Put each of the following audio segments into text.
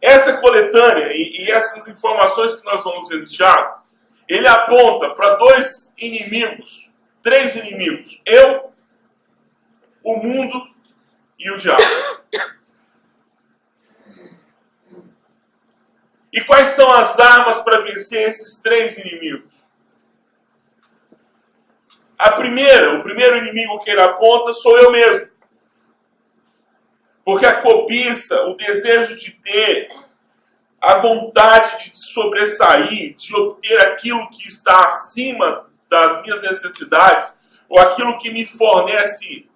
essa coletânea e, e essas informações que nós vamos ver no Tiago, ele aponta para dois inimigos, três inimigos: eu, o mundo e o diabo. E quais são as armas para vencer esses três inimigos? A primeira, o primeiro inimigo que ele aponta sou eu mesmo. Porque a cobiça, o desejo de ter, a vontade de sobressair, de obter aquilo que está acima das minhas necessidades, ou aquilo que me fornece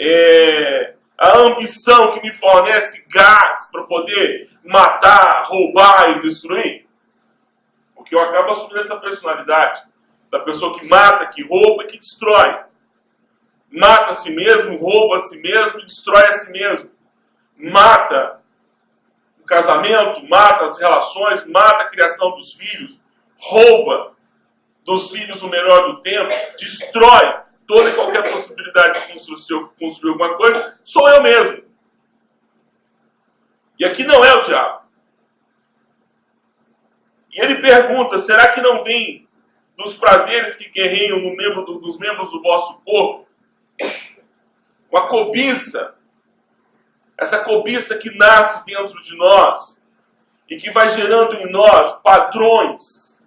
é, a ambição, que me fornece gás para poder matar, roubar e destruir. Porque eu acabo assumindo essa personalidade da pessoa que mata, que rouba e que destrói. Mata a si mesmo, rouba a si mesmo e destrói a si mesmo. Mata o casamento, mata as relações, mata a criação dos filhos, rouba dos filhos o melhor do tempo, destrói toda e qualquer possibilidade de construir, construir alguma coisa, sou eu mesmo. E aqui não é o diabo. E ele pergunta: será que não vem dos prazeres que guerreiam no membro do, dos membros do vosso corpo? Uma cobiça, essa cobiça que nasce dentro de nós e que vai gerando em nós padrões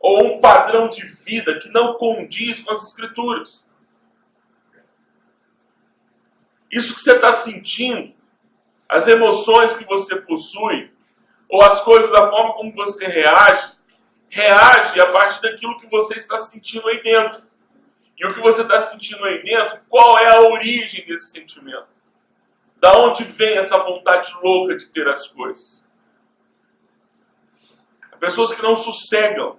ou um padrão de vida que não condiz com as Escrituras. Isso que você está sentindo as emoções que você possui, ou as coisas, da forma como você reage, reage a partir daquilo que você está sentindo aí dentro. E o que você está sentindo aí dentro, qual é a origem desse sentimento? Da onde vem essa vontade louca de ter as coisas? Pessoas que não sossegam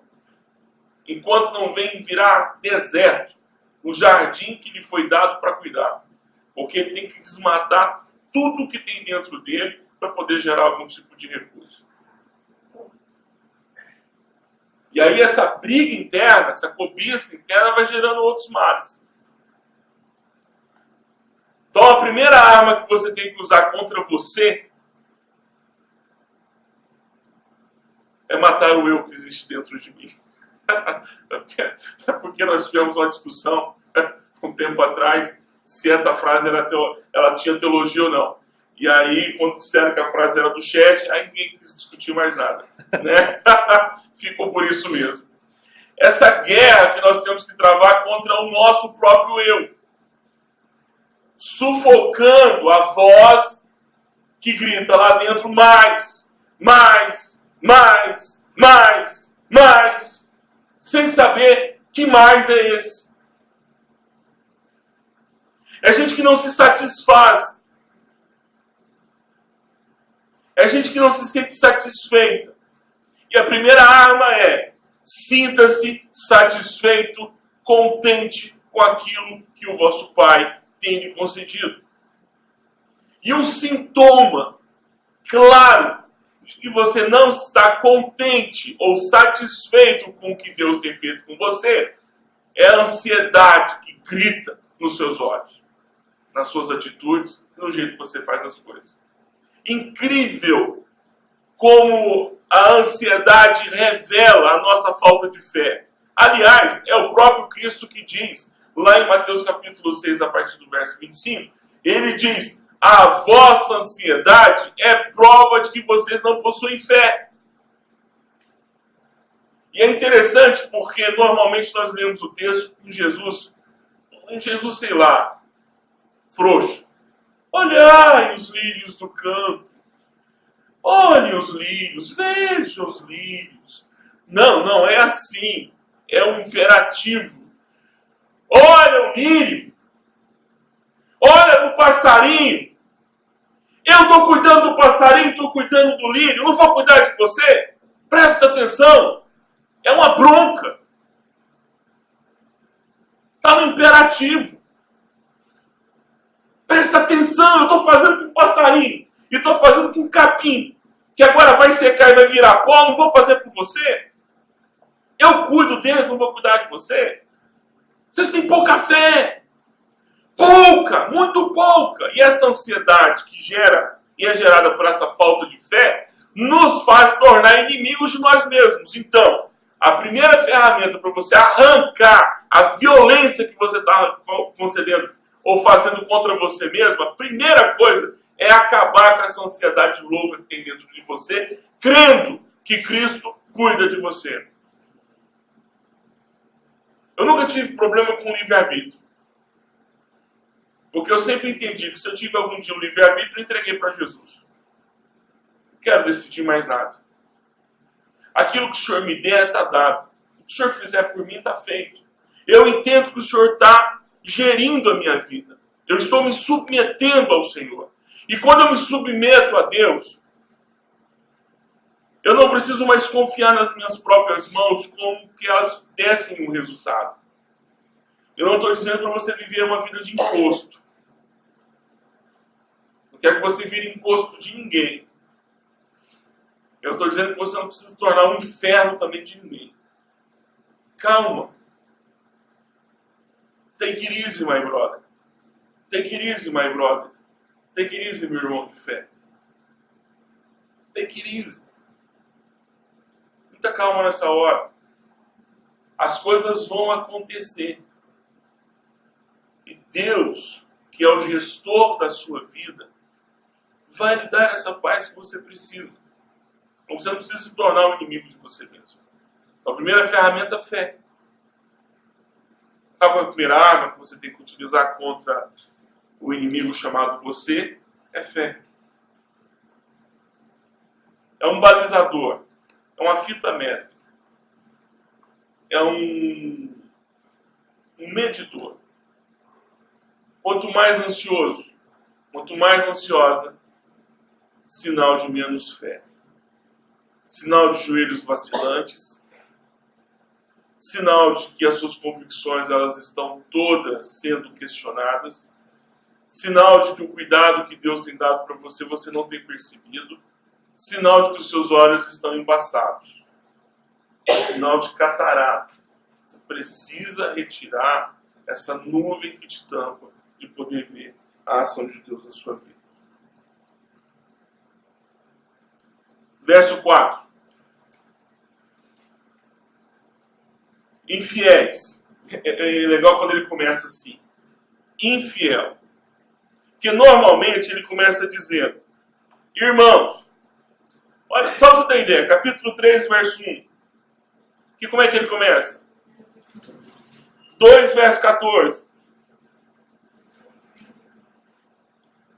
enquanto não vem virar deserto o jardim que lhe foi dado para cuidar. Porque ele tem que desmatar tudo que tem dentro dele para poder gerar algum tipo de recurso. E aí essa briga interna, essa cobiça interna vai gerando outros males. Então a primeira arma que você tem que usar contra você é matar o eu que existe dentro de mim. Porque nós tivemos uma discussão um tempo atrás se essa frase era teo, ela tinha teologia ou não. E aí, quando disseram que a frase era do chat, aí ninguém quis discutir mais nada. Né? Ficou por isso mesmo. Essa guerra que nós temos que travar contra o nosso próprio eu. Sufocando a voz que grita lá dentro mais, mais, mais, mais, mais, sem saber que mais é esse. É gente que não se satisfaz. É gente que não se sente satisfeita. E a primeira arma é: sinta-se satisfeito, contente com aquilo que o vosso Pai tem concedido. E um sintoma claro de que você não está contente ou satisfeito com o que Deus tem feito com você é a ansiedade que grita nos seus olhos nas suas atitudes no jeito que você faz as coisas. Incrível como a ansiedade revela a nossa falta de fé. Aliás, é o próprio Cristo que diz, lá em Mateus capítulo 6, a partir do verso 25, ele diz: A vossa ansiedade é prova de que vocês não possuem fé. E é interessante porque normalmente nós lemos o texto com Jesus, um Jesus, sei lá, frouxo. Olhai os lírios do campo. Olhe os lírios, veja os lírios. Não, não é assim. É um imperativo. Olha o lírio. Olha o passarinho. Eu estou cuidando do passarinho, estou cuidando do lírio. Não vou cuidar de você? Presta atenção. É uma bronca. Está no imperativo. Presta atenção, eu estou fazendo com passarinho. E estou fazendo com capim. Que agora vai secar e vai virar pó. Não vou fazer com você. Eu cuido deles, não vou cuidar de você. Vocês têm pouca fé. Pouca, muito pouca. E essa ansiedade que gera e é gerada por essa falta de fé nos faz tornar inimigos de nós mesmos. Então, a primeira ferramenta para você arrancar a violência que você está concedendo ou fazendo contra você mesmo, a primeira coisa é acabar com essa ansiedade louca que tem dentro de você, crendo que Cristo cuida de você. Eu nunca tive problema com livre-arbítrio. Porque eu sempre entendi que se eu tive algum dia um livre-arbítrio, eu entreguei para Jesus. Não quero decidir mais nada. Aquilo que o Senhor me der, está dado. O que o Senhor fizer por mim, está feito. Eu entendo que o Senhor está gerindo a minha vida. Eu estou me submetendo ao Senhor. E quando eu me submeto a Deus, eu não preciso mais confiar nas minhas próprias mãos como que elas dessem um resultado. Eu não estou dizendo para você viver uma vida de imposto. Não quero que você vire imposto de ninguém. Eu estou dizendo que você não precisa tornar um inferno também de ninguém. Calma. Take it easy, my brother. Take it easy, my brother. Take it easy, meu irmão de fé. Take it easy. Muita calma nessa hora. As coisas vão acontecer. E Deus, que é o gestor da sua vida, vai lhe dar essa paz que você precisa. Então você não precisa se tornar um inimigo de você mesmo. Então, a primeira ferramenta é fé. A primeira arma que você tem que utilizar contra o inimigo chamado você? É fé. É um balizador. É uma fita métrica. É um, um medidor. Quanto mais ansioso, quanto mais ansiosa, sinal de menos fé sinal de joelhos vacilantes, sinal de que as suas convicções elas estão todas sendo questionadas, sinal de que o cuidado que Deus tem dado para você você não tem percebido, sinal de que os seus olhos estão embaçados, sinal de catarata. Você precisa retirar essa nuvem que te tampa de poder ver a ação de Deus na sua vida. Verso 4. Infiéis. É, é legal quando ele começa assim. Infiel. Que normalmente ele começa dizendo: Irmãos, olha, só você ideia, capítulo 3, verso 1. Que como é que ele começa? 2, verso 14.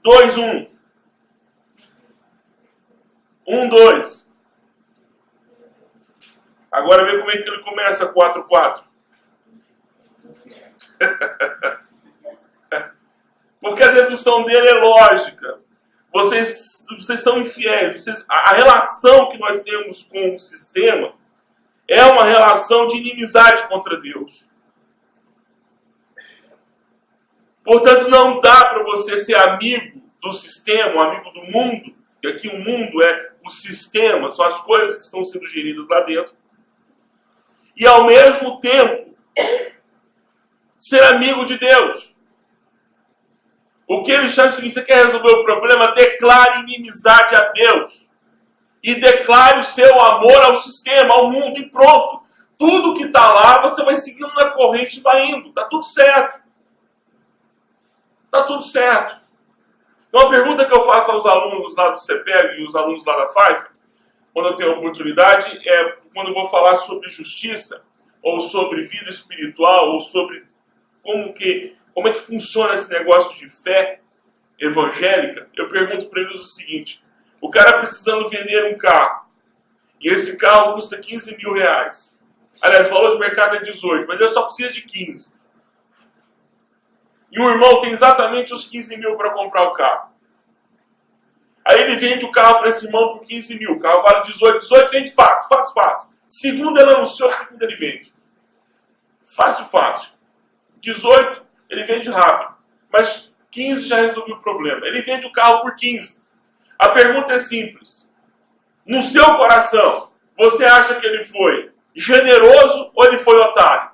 2, 1. 1, 2. Agora vê como é que ele começa 4, 4. Porque a dedução dele é lógica. Vocês, vocês são infiéis. Vocês, a relação que nós temos com o sistema é uma relação de inimizade contra Deus. Portanto, não dá para você ser amigo do sistema, amigo do mundo, que aqui o mundo é o sistema, são as coisas que estão sendo geridas lá dentro, e ao mesmo tempo ser amigo de Deus. O que ele chama é o seguinte: você quer resolver o problema? Declare inimizade a Deus. E declare o seu amor ao sistema, ao mundo, e pronto. Tudo que está lá, você vai seguindo na corrente e vai indo. Está tudo certo. Está tudo certo. Então, a pergunta que eu faço aos alunos lá do CPEG e os alunos lá da FAIF, quando eu tenho oportunidade, é quando eu vou falar sobre justiça, ou sobre vida espiritual, ou sobre como que como é que funciona esse negócio de fé evangélica, eu pergunto para eles o seguinte: o cara precisando vender um carro, e esse carro custa 15 mil reais. Aliás, o valor de mercado é 18, mas ele só precisa de 15. E o irmão tem exatamente os 15 mil para comprar o carro. Aí ele vende o carro para esse irmão por 15 mil. O carro vale 18. 18 vende fácil, fácil, fácil. Segundo ele anunciou, segundo ele vende. Fácil, fácil. 18 ele vende rápido. Mas 15 já resolveu o problema. Ele vende o carro por 15. A pergunta é simples. No seu coração, você acha que ele foi generoso ou ele foi otário?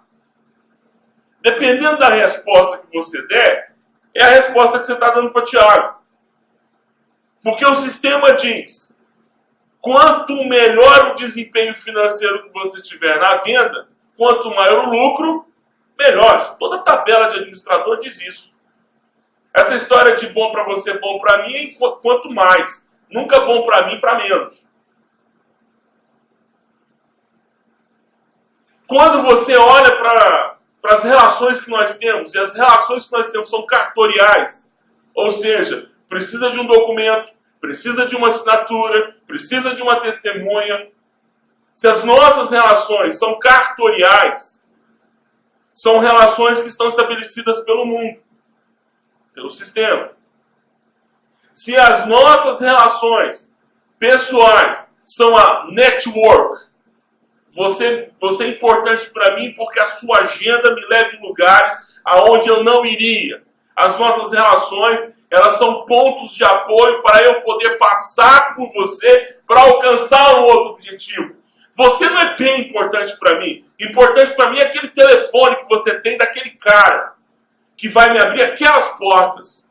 Dependendo da resposta que você der, é a resposta que você está dando para Tiago. Porque o sistema diz: quanto melhor o desempenho financeiro que você tiver na venda, quanto maior o lucro, melhor. Toda tabela de administrador diz isso. Essa história de bom para você, bom para mim, é quanto mais. Nunca bom para mim, para menos. Quando você olha para as relações que nós temos, e as relações que nós temos são cartoriais, ou seja, precisa de um documento, precisa de uma assinatura, precisa de uma testemunha. Se as nossas relações são cartoriais, são relações que estão estabelecidas pelo mundo, pelo sistema. Se as nossas relações pessoais são a network, você, você é importante para mim porque a sua agenda me leva em lugares aonde eu não iria. As nossas relações, elas são pontos de apoio para eu poder passar por você para alcançar um outro objetivo. Você não é bem importante para mim. Importante para mim é aquele telefone que você tem daquele cara que vai me abrir aquelas portas.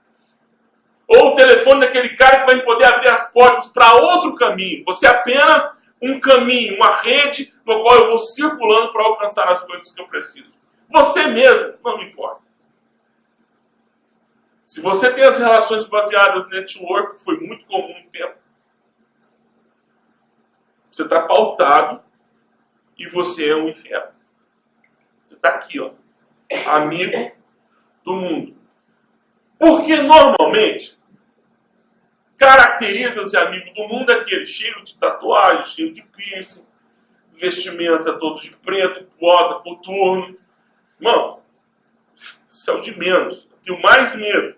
Ou o telefone daquele cara que vai me poder abrir as portas para outro caminho. Você é apenas um caminho, uma rede no qual eu vou circulando para alcançar as coisas que eu preciso. Você mesmo, não me importa. Se você tem as relações baseadas em network, que foi muito comum no tempo, você está pautado e você é um inferno. Você está aqui, ó, amigo do mundo. Porque normalmente caracteriza-se amigo do mundo aquele cheio de tatuagem, cheio de piercing, vestimenta todo de preto, bota, coturno. Irmão, isso é o de menos. Eu tenho mais medo.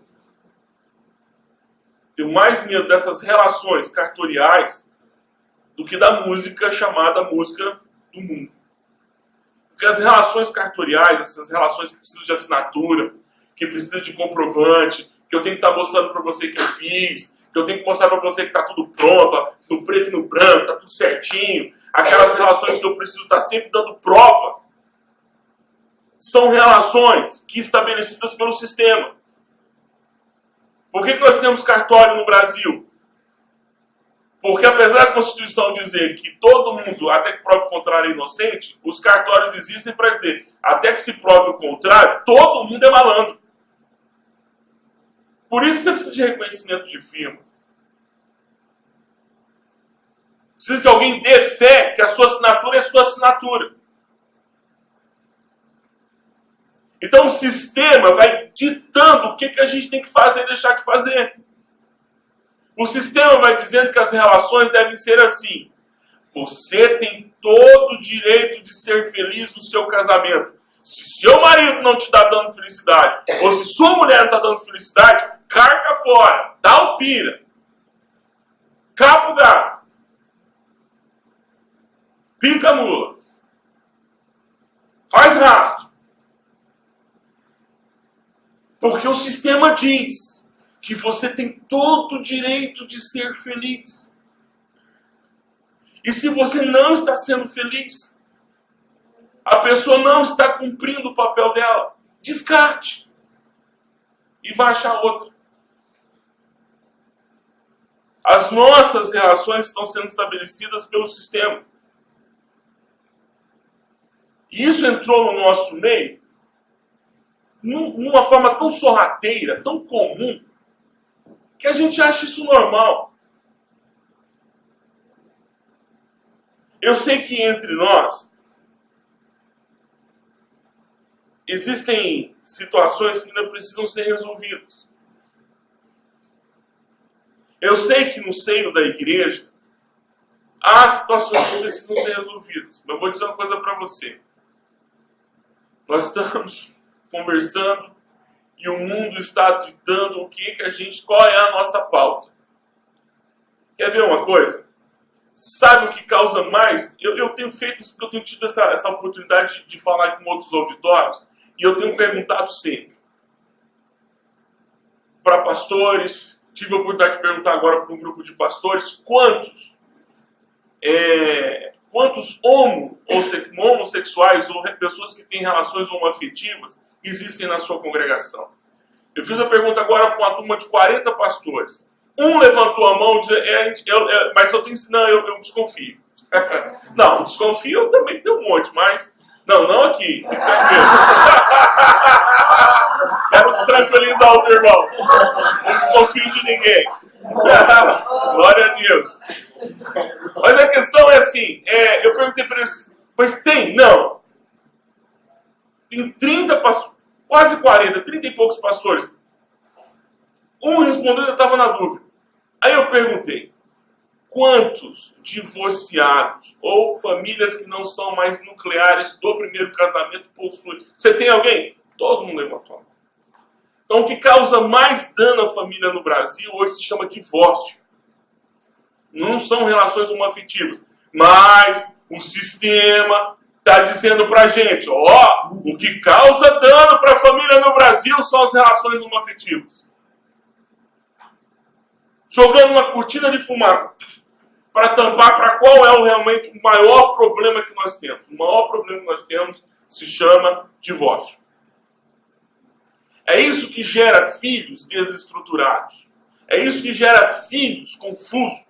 Tenho mais medo dessas relações cartoriais do que da música chamada música do mundo. Porque as relações cartoriais, essas relações que precisam de assinatura, que precisam de comprovante, que eu tenho que estar mostrando para você que eu fiz, que eu tenho que mostrar para você que está tudo pronto, no preto e no branco, está tudo certinho, aquelas relações que eu preciso estar sempre dando prova, são relações que estabelecidas pelo sistema. Por que, que nós temos cartório no Brasil? Porque apesar da Constituição dizer que todo mundo, até que prove o contrário, é inocente, os cartórios existem para dizer, até que se prove o contrário, todo mundo é malandro. Por isso você precisa de reconhecimento de firma. Precisa que alguém dê fé que a sua assinatura é sua assinatura. Então o sistema vai ditando o que, que a gente tem que fazer e deixar de fazer. O sistema vai dizendo que as relações devem ser assim. Você tem todo o direito de ser feliz no seu casamento. Se seu marido não te está dando felicidade, ou se sua mulher não está dando felicidade, carga fora, dá o pira. Capa o gato. Pica mula. Faz rastro. Porque o sistema diz que você tem todo o direito de ser feliz. E se você não está sendo feliz, a pessoa não está cumprindo o papel dela, descarte e vá achar outra. As nossas relações estão sendo estabelecidas pelo sistema. E isso entrou no nosso meio numa forma tão sorrateira, tão comum, que a gente acha isso normal. Eu sei que entre nós existem situações que ainda precisam ser resolvidas. Eu sei que no seio da igreja há situações que precisam ser resolvidas. Mas eu vou dizer uma coisa para você. Nós estamos conversando e o mundo está ditando o que, que a gente, qual é a nossa pauta. Quer ver uma coisa? Sabe o que causa mais? Eu, eu tenho feito eu tenho tido essa, essa oportunidade de falar com outros auditórios e eu tenho perguntado sempre para pastores, tive a oportunidade de perguntar agora para um grupo de pastores, quantos é, quantos homo, homossexuais ou pessoas que têm relações homoafetivas existem na sua congregação. Eu fiz a pergunta agora para uma turma de 40 pastores. Um levantou a mão dizendo, é, eu, é, mas eu tenho. Não, eu, eu desconfio. não, desconfio também tenho um monte, mas. Não, não aqui. Fique tranquilo. Quero tranquilizar os irmãos. Não desconfio de ninguém. Glória a Deus. Mas a questão é assim: é, eu perguntei para eles, mas tem? Não. Tem 30 pastores, quase 40, 30 e poucos pastores. Um respondeu, eu estava na dúvida. Aí eu perguntei: quantos divorciados ou famílias que não são mais nucleares do primeiro casamento possuem? Você tem alguém? Todo mundo levantou a mão. Então, o que causa mais dano à família no Brasil hoje se chama divórcio. Não são relações homoafetivas. Mas o sistema está dizendo para gente: ó, o que causa dano para a família no Brasil são as relações homoafetivas. Jogando uma cortina de fumaça para tampar para qual é o, realmente o maior problema que nós temos. O maior problema que nós temos se chama divórcio. É isso que gera filhos desestruturados. É isso que gera filhos confusos.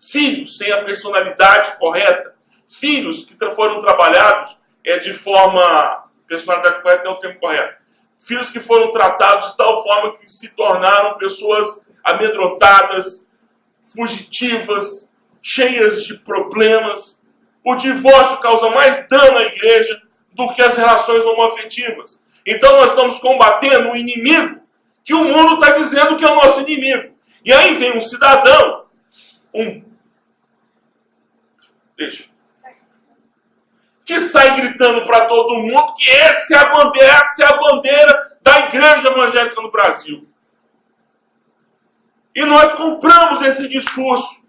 Filhos sem a personalidade correta. Filhos que foram trabalhados é, de forma. Personalidade correta não é o termo correto. Filhos que foram tratados de tal forma que se tornaram pessoas amedrontadas, fugitivas, cheias de problemas. O divórcio causa mais dano à igreja do que as relações homoafetivas. Então nós estamos combatendo o inimigo que o mundo está dizendo que é o nosso inimigo. E aí vem um cidadão, um. Deixa. Que sai gritando para todo mundo que essa é a bandeira, essa é a bandeira da igreja evangélica no Brasil. E nós compramos esse discurso,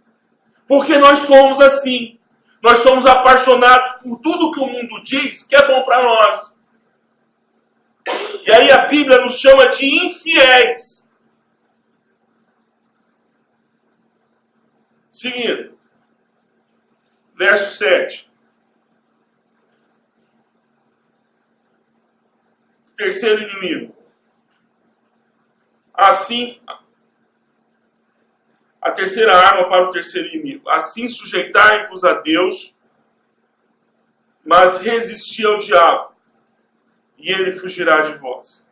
porque nós somos assim. Nós somos apaixonados por tudo que o mundo diz que é bom para nós. E aí a Bíblia nos chama de infiéis. Seguindo. Verso 7. Terceiro inimigo. Assim, a terceira arma para o terceiro inimigo. Assim sujeitai-vos a Deus, mas resisti ao diabo e ele fugirá de vós.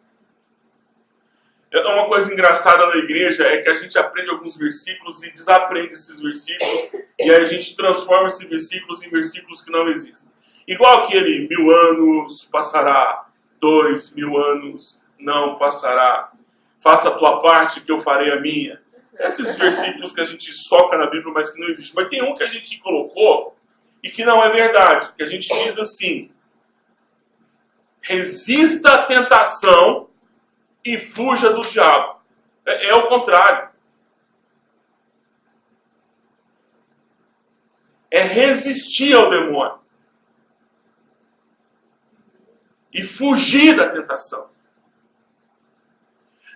É uma coisa engraçada na igreja é que a gente aprende alguns versículos e desaprende esses versículos e aí a gente transforma esses versículos em versículos que não existem. Igual aquele mil anos passará, dois mil anos não passará. Faça a tua parte que eu farei a minha. Esses versículos que a gente soca na Bíblia, mas que não existe. Mas tem um que a gente colocou e que não é verdade. Que a gente diz assim: resista à tentação e fuja do diabo. É, é o contrário. É resistir ao demônio e fugir da tentação.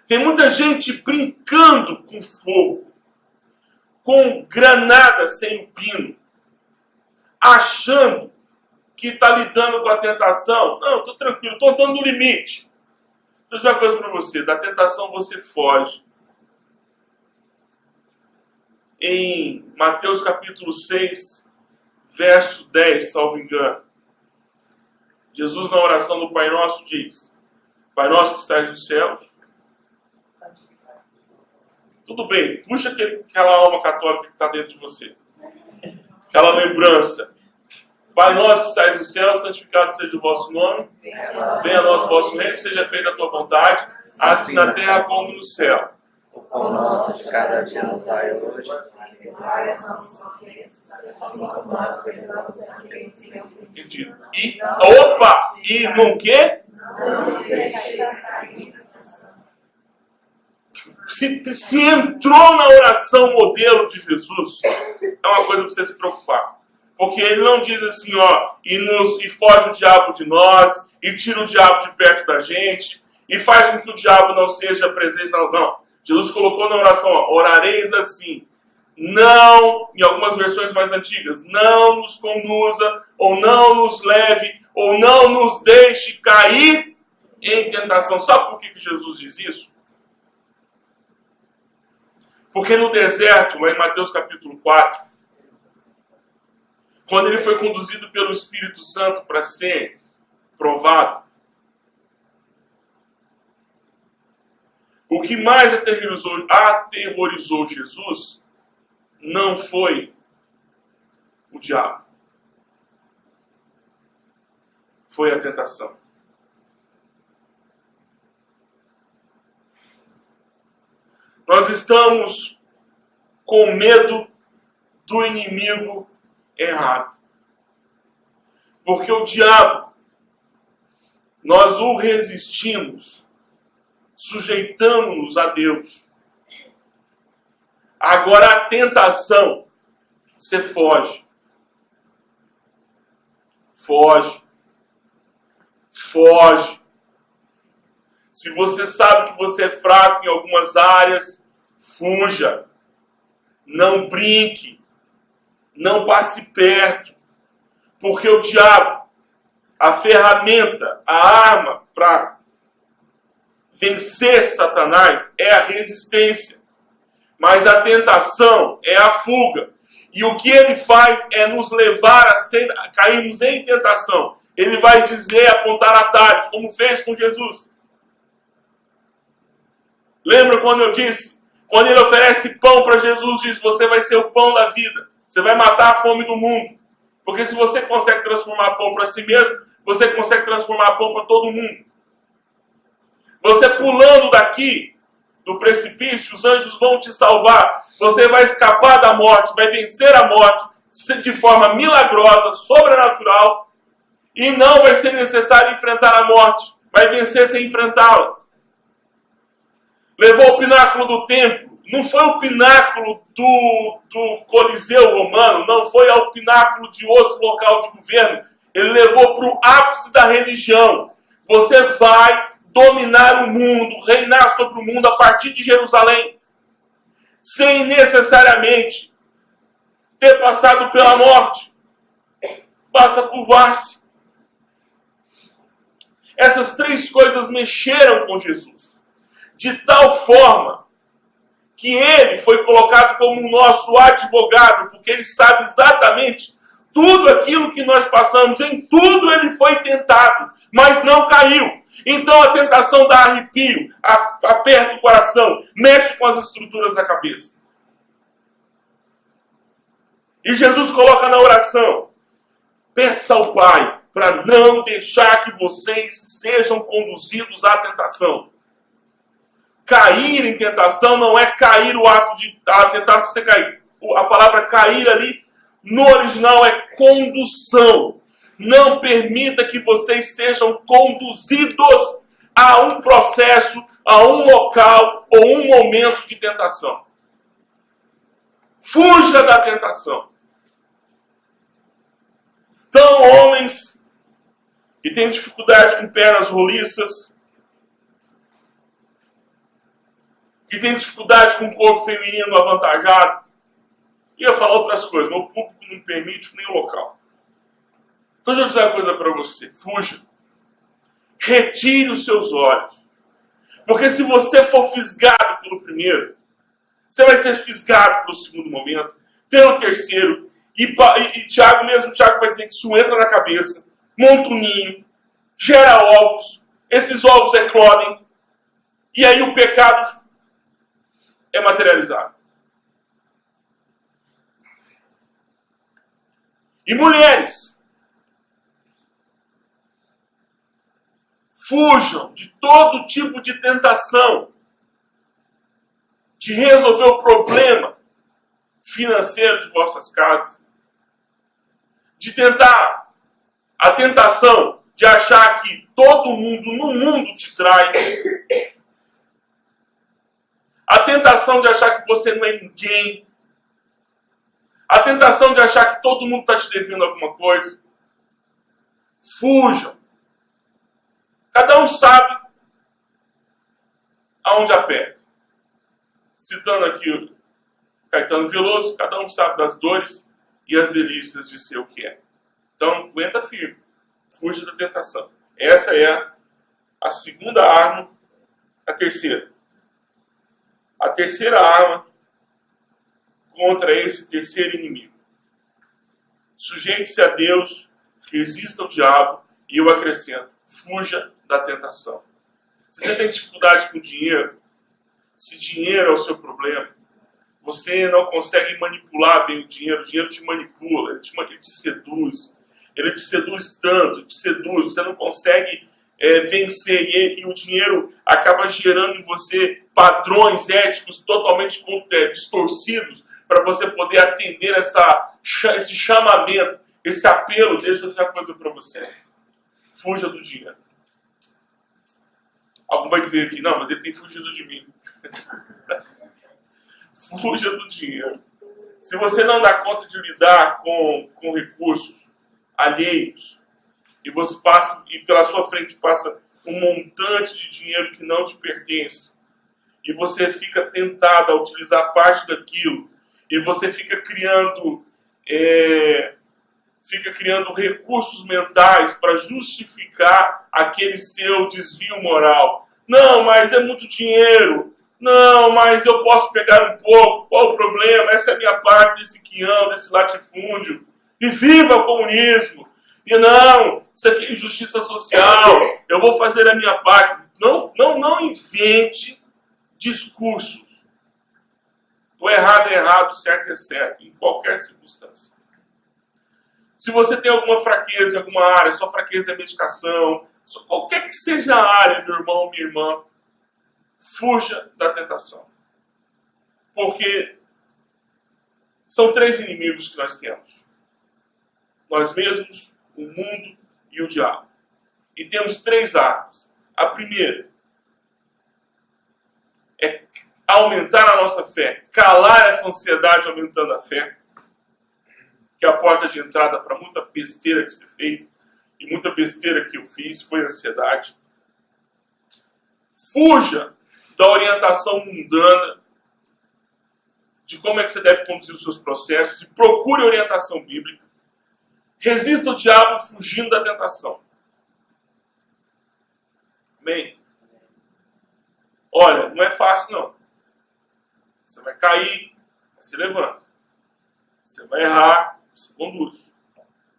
Tem muita gente brincando com fogo, com granada sem pino, achando que está lidando com a tentação. Não, estou tranquilo, estou andando no limite. Vou dizer uma coisa para você: da tentação você foge. Em Mateus capítulo 6, verso 10, salvo engano, Jesus, na oração do Pai Nosso, diz: Pai Nosso que estás nos céus. Tudo bem, puxa aquele, aquela alma católica que está dentro de você. Aquela lembrança Pai nosso que estais no céu, santificado seja o vosso nome. Venha a nós o vosso reino, seja feita a tua vontade, assim na terra como no céu. O pão nosso de cada dia nos dai hoje. Perdoai as nossas ofensas, assim como nós perdoamos a quem nos tem ofendido. E, opa! E no quê? Não nos deixes cair se, se entrou na oração modelo de Jesus, é uma coisa para você se preocupar. Porque ele não diz assim, ó, e, nos, e foge o diabo de nós, e tira o diabo de perto da gente, e faz com que o diabo não seja presente. Não, não. Jesus colocou na oração, ó, orareis assim. Não, em algumas versões mais antigas, não nos conduza, ou não nos leve, ou não nos deixe cair em tentação. Sabe por que Jesus diz isso? Porque no deserto, lá em Mateus capítulo 4, quando ele foi conduzido pelo Espírito Santo para ser provado, o que mais aterrorizou, aterrorizou Jesus não foi o diabo, foi a tentação. Nós estamos com medo do inimigo errado. Porque o diabo, nós o resistimos, sujeitamos-nos a Deus. Agora a tentação, você foge. Foge. Foge. Se você sabe que você é fraco em algumas áreas, fuja. Não brinque. Não passe perto. Porque o diabo, a ferramenta, a arma para vencer Satanás é a resistência. Mas a tentação é a fuga. E o que ele faz é nos levar a, ser, a cairmos em tentação. Ele vai dizer, apontar atalhos, como fez com Jesus. Lembra quando eu disse? Quando ele oferece pão para Jesus, diz: Você vai ser o pão da vida. Você vai matar a fome do mundo. Porque se você consegue transformar pão para si mesmo, você consegue transformar pão para todo mundo. Você pulando daqui, do precipício, os anjos vão te salvar. Você vai escapar da morte, vai vencer a morte de forma milagrosa, sobrenatural. E não vai ser necessário enfrentar a morte. Vai vencer sem enfrentá-la levou o pináculo do templo. Não foi o pináculo do, do Coliseu romano, não foi ao pináculo de outro local de governo. Ele levou para o ápice da religião. Você vai dominar o mundo, reinar sobre o mundo a partir de Jerusalém, sem necessariamente ter passado pela morte. Basta curvar-se. Essas três coisas mexeram com Jesus de tal forma que ele foi colocado como o nosso advogado, porque ele sabe exatamente tudo aquilo que nós passamos, em tudo ele foi tentado, mas não caiu. Então a tentação dá arrepio, aperta o coração, mexe com as estruturas da cabeça. E Jesus coloca na oração: peça ao Pai para não deixar que vocês sejam conduzidos à tentação. Cair em tentação não é cair o ato de a tentar você cair. A palavra cair ali no original é condução. Não permita que vocês sejam conduzidos a um processo, a um local ou um momento de tentação. Fuja da tentação. Então, homens que têm dificuldade com pernas roliças, que tem dificuldade com o corpo feminino avantajado. Ia falar outras coisas, mas o público não permite nem o local. Então, deixa eu dizer uma coisa para você: fuja. Retire os seus olhos. Porque se você for fisgado pelo primeiro, você vai ser fisgado pelo segundo momento, pelo terceiro. E, e, e Tiago mesmo, Tiago vai dizer que isso entra na cabeça, monta um ninho, gera ovos, esses ovos eclodem, e aí o pecado é materializado. E mulheres, fujam de todo tipo de tentação de resolver o problema financeiro de vossas casas, de tentar a tentação de achar que todo mundo no mundo te trai, a tentação de achar que você não é ninguém. A tentação de achar que todo mundo está te devendo alguma coisa. Fujam. Cada um sabe aonde aperta. Citando aqui Caetano Veloso, cada um sabe das dores e as delícias de ser o que é. Então, aguenta firme. Fuja da tentação. Essa é a segunda arma. A terceira, a terceira arma contra esse terceiro inimigo. Sujeite-se a Deus, resista ao diabo e eu acrescento, fuja da tentação. Se você tem dificuldade com dinheiro, se dinheiro é o seu problema, você não consegue manipular bem o dinheiro, o dinheiro te manipula, ele te, ele te seduz, ele te seduz tanto, te seduz, você não consegue é, vencer e, e, o dinheiro acaba gerando em você padrões éticos totalmente é, distorcidos para você poder atender essa, esse chamamento, esse apelo. Deixa eu dizer uma coisa para você: fuja do dinheiro. Algum vai dizer aqui, não, mas ele tem fugido de mim. fuja do dinheiro. Se você não dá conta de lidar com, com recursos alheios, e você passa, e pela sua frente passa um montante de dinheiro que não te pertence, e você fica tentado a utilizar parte daquilo, e você fica criando, é, fica criando recursos mentais para justificar aquele seu desvio moral. Não, mas é muito dinheiro. Não, mas eu posso pegar um pouco. Qual o problema? Essa é a minha parte desse quião, desse latifúndio. E viva o comunismo! E não, isso aqui é injustiça social, eu vou fazer a minha parte. Não, não, não invente discursos. O errado é errado, o certo é certo, em qualquer circunstância. Se você tem alguma fraqueza em alguma área, sua fraqueza é medicação, qualquer que seja a área, meu irmão, minha irmã, fuja da tentação. Porque são três inimigos que nós temos: nós mesmos, o mundo e o diabo. E temos três armas. A primeira é aumentar a nossa fé, calar essa ansiedade aumentando a fé, que é a porta de entrada para muita besteira que você fez e muita besteira que eu fiz foi a ansiedade. Fuja da orientação mundana de como é que você deve conduzir os seus processos e procure orientação bíblica. Resista ao diabo fugindo da tentação. Amém? Olha, não é fácil não. Você vai cair, mas se levanta. Você vai errar, se conduz.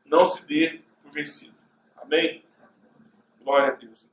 Não se dê por vencido. Amém? Glória a Deus.